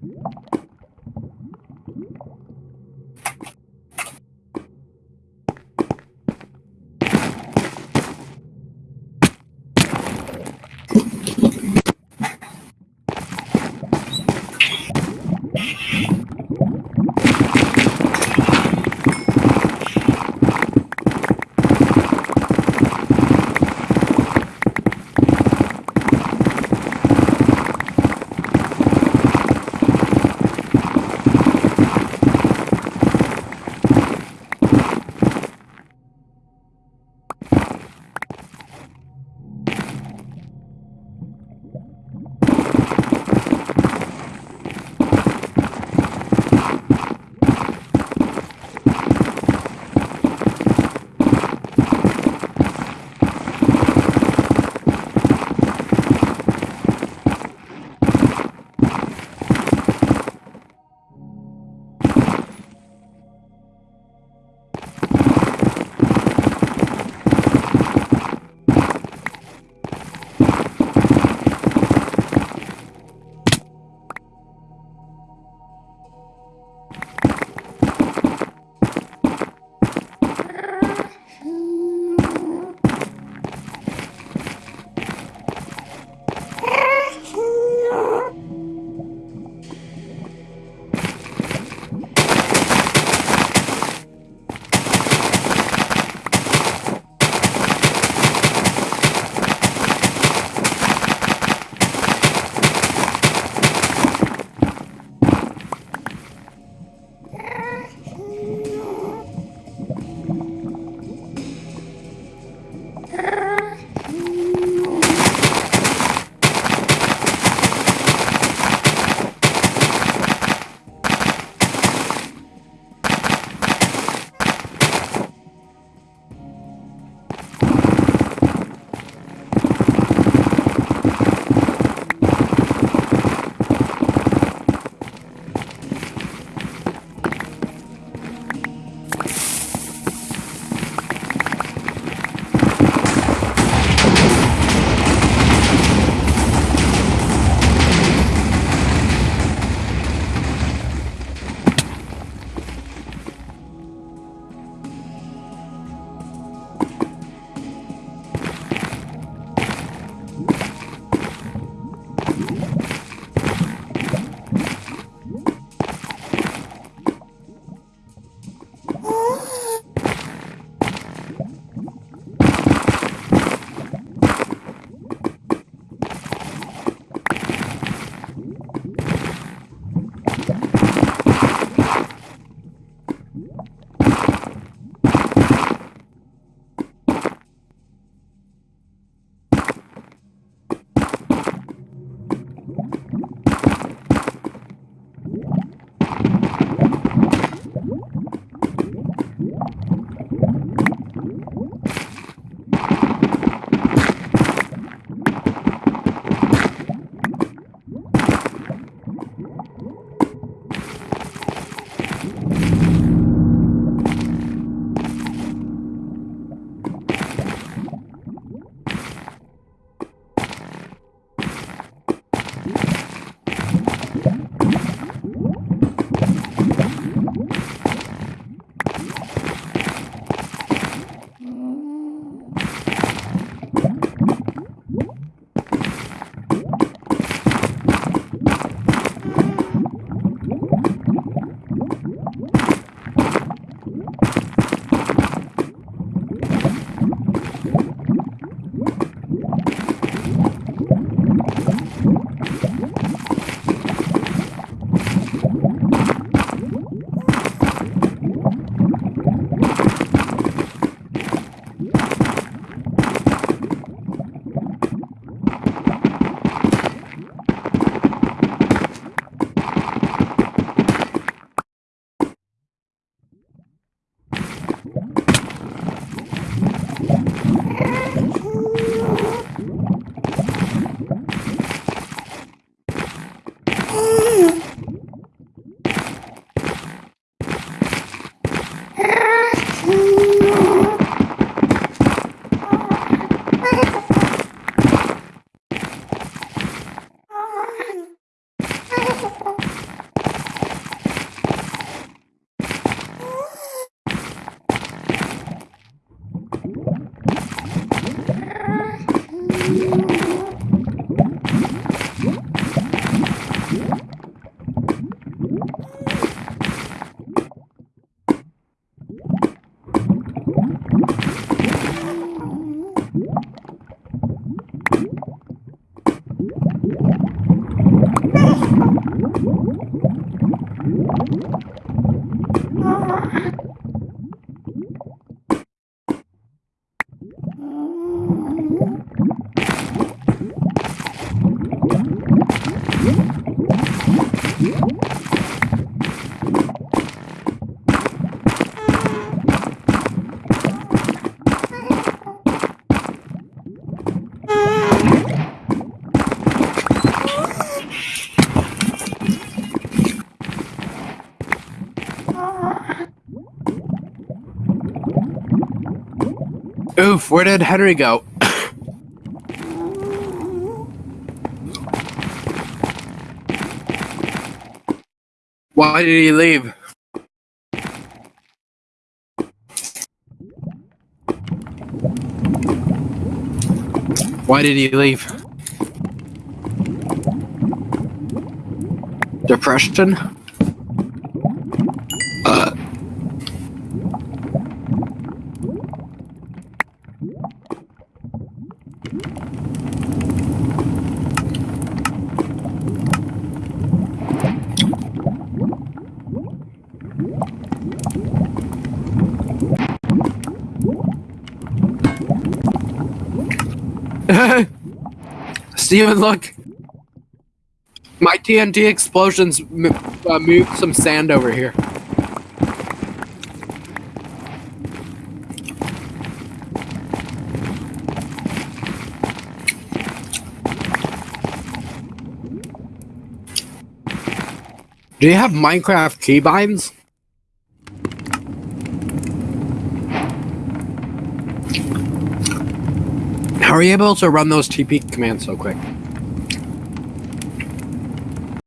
you Oof, where did Henry go? Why did he leave? Why did he leave? Depression? Steven, look! My TNT explosions uh, moved some sand over here. Do you have Minecraft keybinds? How are you able to run those TP commands so quick?